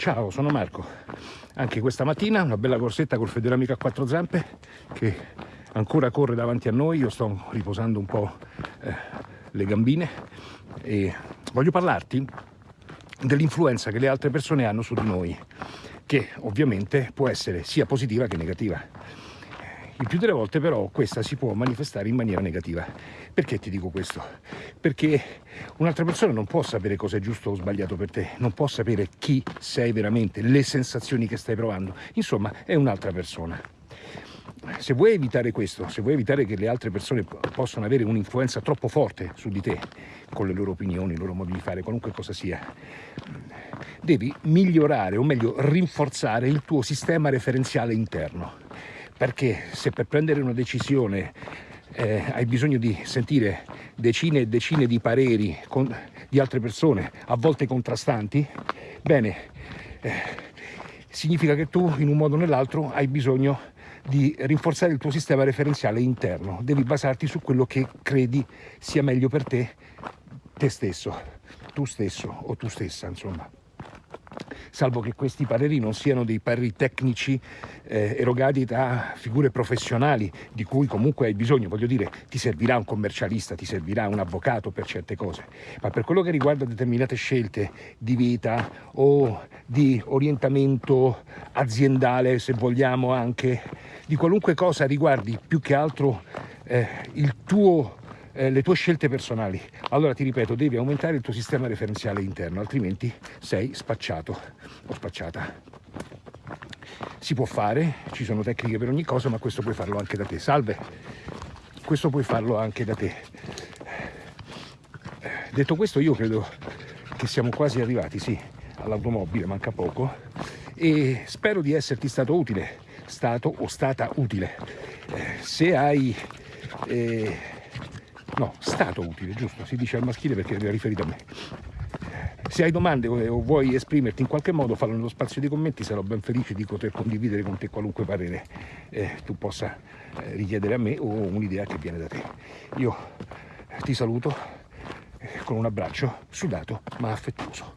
Ciao, sono Marco. Anche questa mattina una bella corsetta col Federamico a quattro zampe che ancora corre davanti a noi. Io sto riposando un po' eh, le gambine e voglio parlarti dell'influenza che le altre persone hanno su di noi, che ovviamente può essere sia positiva che negativa. Il più delle volte però questa si può manifestare in maniera negativa. Perché ti dico questo? Perché un'altra persona non può sapere cosa è giusto o sbagliato per te, non può sapere chi sei veramente, le sensazioni che stai provando. Insomma, è un'altra persona. Se vuoi evitare questo, se vuoi evitare che le altre persone possano avere un'influenza troppo forte su di te, con le loro opinioni, i loro modi di fare, qualunque cosa sia, devi migliorare, o meglio rinforzare il tuo sistema referenziale interno perché se per prendere una decisione eh, hai bisogno di sentire decine e decine di pareri con, di altre persone, a volte contrastanti, bene, eh, significa che tu in un modo o nell'altro hai bisogno di rinforzare il tuo sistema referenziale interno, devi basarti su quello che credi sia meglio per te, te stesso, tu stesso o tu stessa, insomma salvo che questi pareri non siano dei pareri tecnici eh, erogati da figure professionali di cui comunque hai bisogno, voglio dire, ti servirà un commercialista, ti servirà un avvocato per certe cose, ma per quello che riguarda determinate scelte di vita o di orientamento aziendale, se vogliamo anche, di qualunque cosa riguardi più che altro eh, il tuo eh, le tue scelte personali. Allora ti ripeto, devi aumentare il tuo sistema referenziale interno, altrimenti sei spacciato o spacciata. Si può fare, ci sono tecniche per ogni cosa, ma questo puoi farlo anche da te. Salve, questo puoi farlo anche da te. Detto questo, io credo che siamo quasi arrivati, sì, all'automobile, manca poco, e spero di esserti stato utile, stato o stata utile. Eh, se hai... Eh, no, stato utile, giusto? Si dice al maschile perché è riferito a me. Se hai domande o vuoi esprimerti in qualche modo, fallo nello spazio dei commenti, sarò ben felice di poter condividere con te qualunque parere eh, tu possa eh, richiedere a me o un'idea che viene da te. Io ti saluto eh, con un abbraccio sudato ma affettuoso.